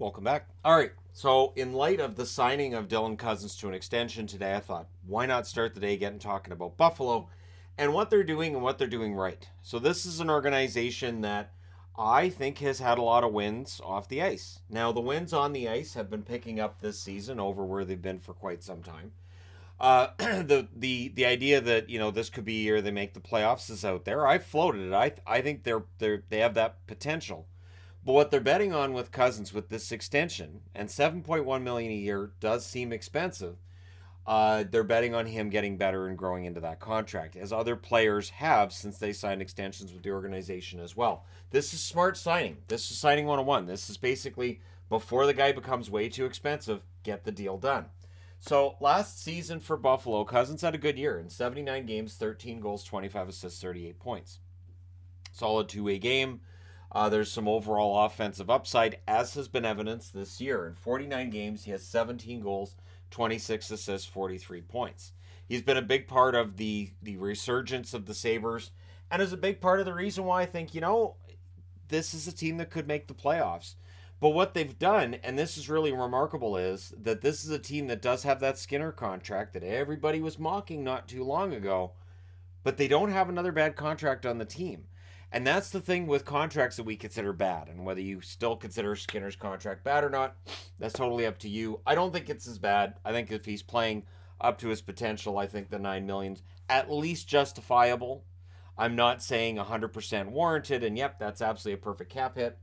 Welcome back. All right. So, in light of the signing of Dylan Cozens to an extension today, I thought, why not start the day getting talking about Buffalo and what they're doing and what they're doing right. So, this is an organization that I think has had a lot of wins off the ice. Now, the wins on the ice have been picking up this season over where they've been for quite some time. Uh, the the the idea that you know this could be year they make the playoffs is out there. I floated it. I I think they're they they have that potential. But what they're betting on with Cozens with this extension and 7.1 million a year does seem expensive. Uh, they're betting on him getting better and growing into that contract, as other players have since they signed extensions with the organization as well. This is smart signing. This is signing 101. This is basically before the guy becomes way too expensive, get the deal done. So last season for Buffalo, Cozens had a good year in 79 games, 13 goals, 25 assists, 38 points. Solid two way game. Uh, there's some overall offensive upside, as has been evidenced this year. In 49 games, he has 17 goals, 26 assists, 43 points. He's been a big part of the the resurgence of the Sabres, and is a big part of the reason why I think you know this is a team that could make the playoffs. But what they've done, and this is really remarkable, is that this is a team that does have that Skinner contract that everybody was mocking not too long ago, but they don't have another bad contract on the team. And that's the thing with contracts that we consider bad. And whether you still consider Skinner's contract bad or not, that's totally up to you. I don't think it's as bad. I think if he's playing up to his potential, I think the nine millions at least justifiable. I'm not saying 100% warranted, and yep, that's absolutely a perfect cap hit,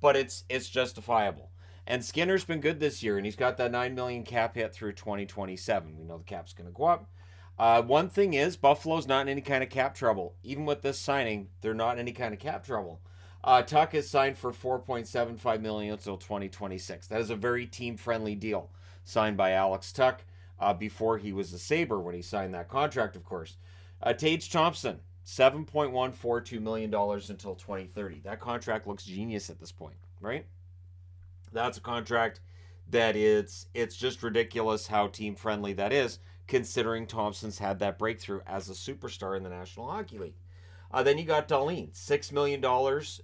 but it's it's justifiable. And Skinner's been good this year, and he's got that nine million cap hit through 2027. We know the cap's going to go up. Uh, one thing is, Buffalo's not in any kind of cap trouble. Even with this signing, they're not in any kind of cap trouble. Uh, Tuch is signed for 4.75 million until 2026. That is a very team-friendly deal signed by Alex Tuch uh, before he was a Sabre when he signed that contract, of course. Uh, Tage Thompson, 7.142 million dollars until 2030. That contract looks genius at this point, right? That's a contract that it's it's just ridiculous how team friendly that is considering Thompson's had that breakthrough as a superstar in the National Hockey League. Uh, then you got Dahlin. $6 million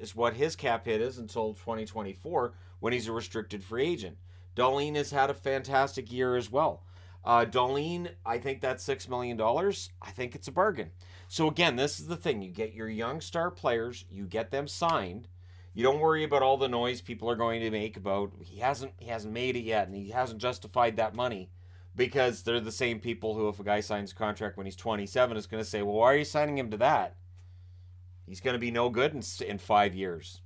is what his cap hit is until 2024 when he's a restricted free agent. Dahlin has had a fantastic year as well. Uh, I think that's $6 million. I think it's a bargain. So, again, this is the thing. You get your young star players, you get them signed. You don't worry about all the noise people are going to make about he hasn't he hasn't made it yet and he hasn't justified that money because they're the same people who, if a guy signs a contract when he's 27, is going to say, well, why are you signing him to that? He's going to be no good in, in five years.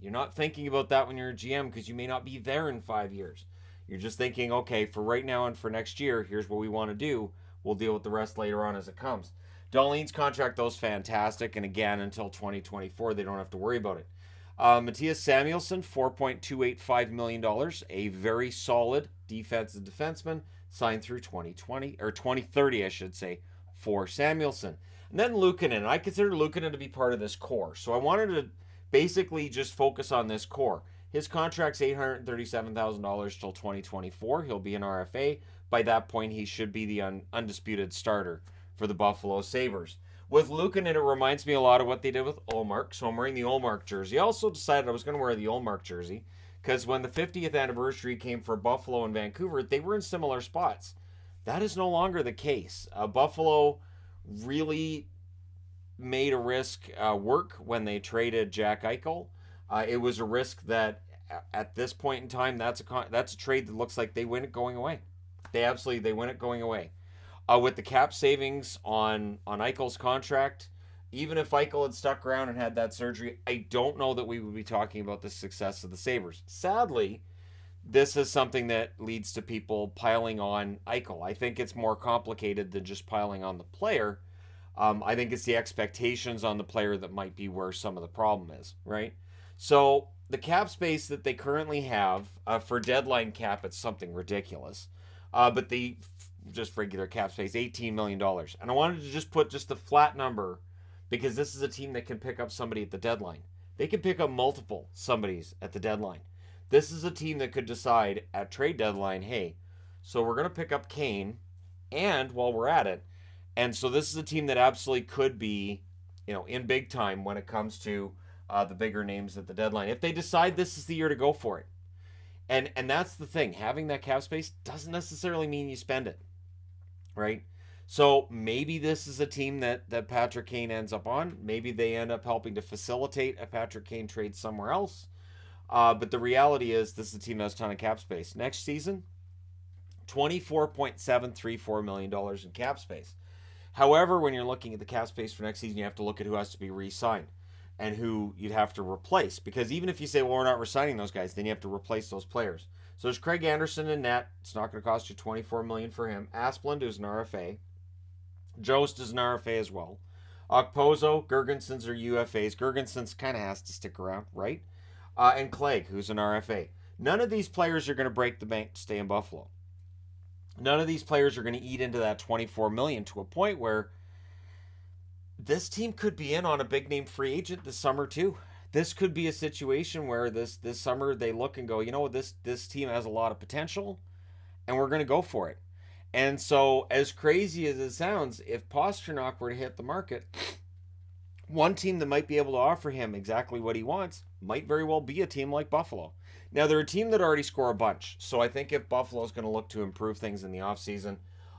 You're not thinking about that when you're a GM because you may not be there in five years. You're just thinking, okay, for right now and for next year, here's what we want to do. We'll deal with the rest later on as it comes. Dahlin's contract, though, is fantastic. And again, until 2024, they don't have to worry about it. Uh, Mattias Samuelsson, $4.285 million, a very solid defensive defenseman signed through 2020 or 2030, I should say, for Samuelsson. And then Luukkonen. I consider Luukkonen to be part of this core. So I wanted to basically just focus on this core. His contract's $837,000 till 2024. He'll be an RFA. By that point, he should be the un- undisputed starter for the Buffalo Sabres. With Luukkonen, it reminds me a lot of what they did with Ullmark. So I'm wearing the Ullmark jersey. I also decided I was going to wear the Ullmark jersey because when the 50th anniversary came for Buffalo and Vancouver, they were in similar spots. That is no longer the case. Uh, Buffalo really made a risk uh, work when they traded Jack Eichel. Uh, it was a risk that at this point in time, that's a con- that's a trade that looks like they win it going away. They absolutely they win it going away. Uh, with the cap savings on on Eichel's contract, even if Eichel had stuck around and had that surgery, I don't know that we would be talking about the success of the Sabres. Sadly, this is something that leads to people piling on Eichel. I think it's more complicated than just piling on the player. Um, I think it's the expectations on the player that might be where some of the problem is, right? So the cap space that they currently have uh, for deadline cap, it's something ridiculous. Uh, but the just regular cap space, $18 million. And I wanted to just put just the flat number because this is a team that can pick up somebody at the deadline. They can pick up multiple somebodies at the deadline. This is a team that could decide at trade deadline, hey, so we're going to pick up Kane, and while we're at it, and so this is a team that absolutely could be, you know, in big time when it comes to uh, the bigger names at the deadline. If they decide this is the year to go for it, And and that's the thing. Having that cap space doesn't necessarily mean you spend it. Right? So maybe this is a team that that Patrick Kane ends up on. Maybe they end up helping to facilitate a Patrick Kane trade somewhere else. Uh, but the reality is, this is a team that has a ton of cap space. Next season, $24.734 million in cap space. However, when you're looking at the cap space for next season, you have to look at who has to be re signed and who you'd have to replace. Because even if you say, well, we're not resigning those guys, then you have to replace those players. So there's Craig Anderson in net. It's not going to cost you 24 million for him. Asplund is an RFA. Jost is an RFA as well. Okposo, Girgensons are UFAs. Girgensons kind of has to stick around, right? Uh, and Clague, who's an RFA. None of these players are going to break the bank to stay in Buffalo none of these players are going to eat into that 24 million to a point where this team could be in on a big name free agent this summer too. This could be a situation where this this summer they look and go, you know, this this team has a lot of potential, and we're going to go for it. And so, as crazy as it sounds, if Pastrnak were to hit the market, one team that might be able to offer him exactly what he wants might very well be a team like Buffalo. Now, they're a team that already score a bunch. So I think if Buffalo is going to look to improve things in the offseason,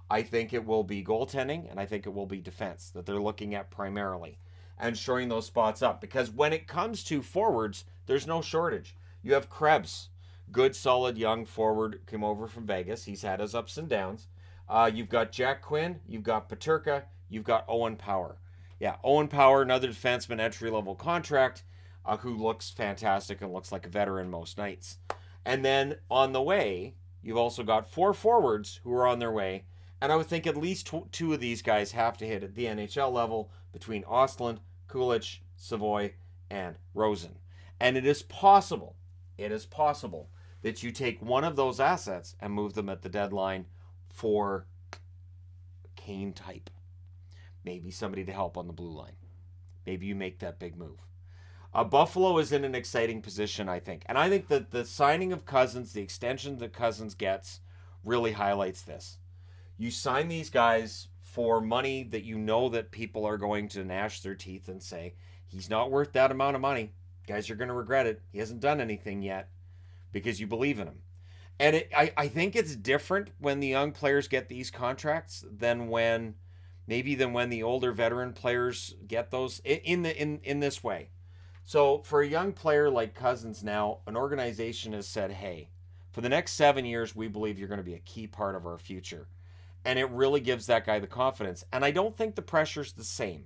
I think it will be goaltending and I think it will be defense that they're looking at primarily and shoring those spots up. Because when it comes to forwards, there's no shortage. You have Krebs, good, solid, young forward, came over from Vegas. He's had his ups and downs. Uh, you've got Jack Quinn, you've got Peterka, you've got Owen Power. Yeah, Owen Power, another defenseman, entry level contract uh, who looks fantastic and looks like a veteran most nights. And then on the way, you've also got four forwards who are on their way. And I would think at least two of these guys have to hit at the NHL level between Ostlund, Kulich, Savoy, and Rosen. And it is possible, it is possible that you take one of those assets and move them at the deadline for Kane type. Maybe somebody to help on the blue line. Maybe you make that big move. Uh, Buffalo is in an exciting position, I think. And I think that the signing of Cozens, the extension that Cozens gets, really highlights this. You sign these guys for money that you know that people are going to gnash their teeth and say, he's not worth that amount of money. Guys, you're going to regret it. He hasn't done anything yet because you believe in him. And it, I, I think it's different when the young players get these contracts than when maybe than when the older veteran players get those in the in in this way so for a young player like Cozens now, an organization has said, hey, for the next seven years, we believe you're going to be a key part of our future. And it really gives that guy the confidence. And I don't think the pressure's the same.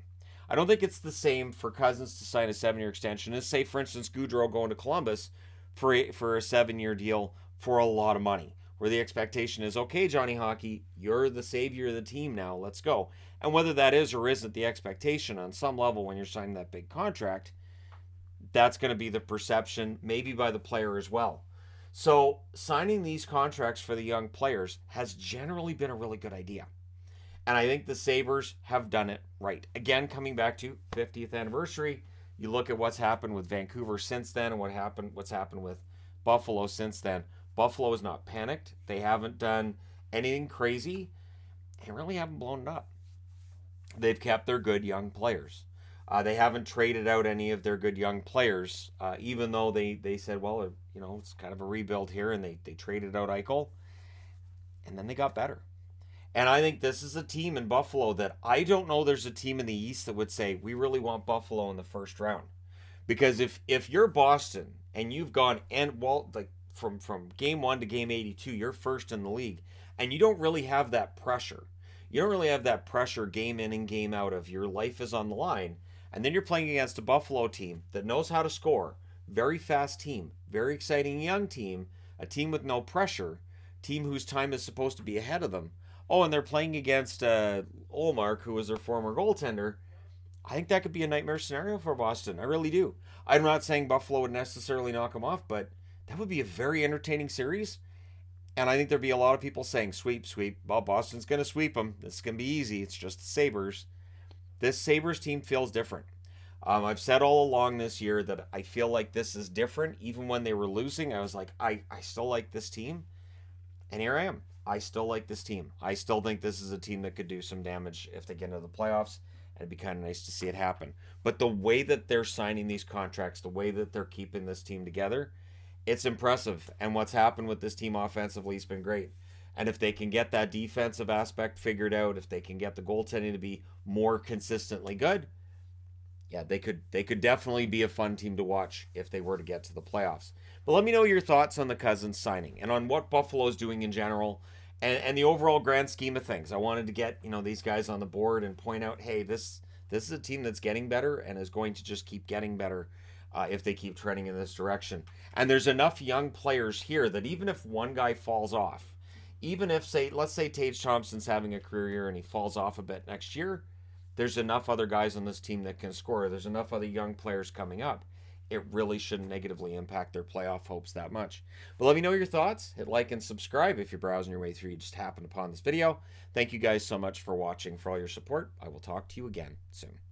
I don't think it's the same for Cozens to sign a seven year extension as, say, for instance, Gaudreau going to Columbus for a, for a seven year deal for a lot of money, where the expectation is, okay, Johnny Hockey, you're the savior of the team now, let's go. And whether that is or isn't the expectation on some level when you're signing that big contract, that's going to be the perception, maybe by the player as well. So, signing these contracts for the young players has generally been a really good idea. And I think the Sabres have done it right. Again, coming back to 50th anniversary, you look at what's happened with Vancouver since then and what happened what's happened with Buffalo since then. Buffalo is not panicked. They haven't done anything crazy. They really haven't blown it up. They've kept their good young players. Uh, they haven't traded out any of their good young players, uh, even though they, they said, well, you know, it's kind of a rebuild here, and they, they traded out Eichel, and then they got better. And I think this is a team in Buffalo that I don't know there's a team in the East that would say, we really want Buffalo in the first round. Because if if you're Boston and you've gone and well like from from game 1 to game 82, you're first in the league and you don't really have that pressure. You don't really have that pressure game in and game out of your life is on the line and then you're playing against a Buffalo team that knows how to score, very fast team, very exciting young team, a team with no pressure, team whose time is supposed to be ahead of them. Oh, and they're playing against uh, Ullmark, who was their former goaltender. I think that could be a nightmare scenario for Boston. I really do. I'm not saying Buffalo would necessarily knock them off, but that would be a very entertaining series. And I think there'd be a lot of people saying, sweep, sweep. Well, Boston's going to sweep them. This is going to be easy. It's just the Sabres this Sabres team feels different. Um, I've said all along this year that I feel like this is different. Even when they were losing, I was like, I, I still like this team. And here I am. I still like this team. I still think this is a team that could do some damage if they get into the playoffs. And it'd be kind of nice to see it happen. But the way that they're signing these contracts, the way that they're keeping this team together, it's impressive. And what's happened with this team offensively has been great. And if they can get that defensive aspect figured out, if they can get the goaltending to be more consistently good, yeah, they could they could definitely be a fun team to watch if they were to get to the playoffs. But let me know your thoughts on the Cozens signing and on what Buffalo is doing in general and, and the overall grand scheme of things. I wanted to get, you know, these guys on the board and point out, hey, this this is a team that's getting better and is going to just keep getting better uh, if they keep trending in this direction. And there's enough young players here that even if one guy falls off, even if say let's say Tage Thompson's having a career year and he falls off a bit next year, there's enough other guys on this team that can score. There's enough other young players coming up. It really shouldn't negatively impact their playoff hopes that much. But let me know your thoughts. Hit like and subscribe if you're browsing your way through. You just happened upon this video. Thank you guys so much for watching, for all your support. I will talk to you again soon.